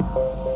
Bye.